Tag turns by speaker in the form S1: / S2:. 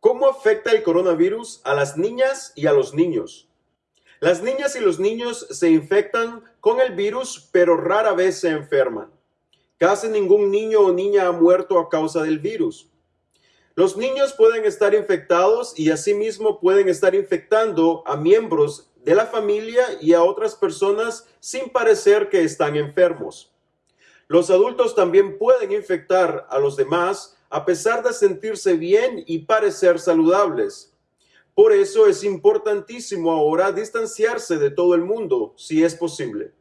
S1: ¿Cómo afecta el coronavirus a las niñas y a los niños? Las niñas y los niños se infectan con el virus, pero rara vez se enferman. Casi ningún niño o niña ha muerto a causa del virus. Los niños pueden estar infectados y asimismo pueden estar infectando a miembros de la familia y a otras personas sin parecer que están enfermos. Los adultos también pueden infectar a los demás a pesar de sentirse bien y parecer saludables. Por eso es importantísimo ahora distanciarse de todo el mundo, si es posible.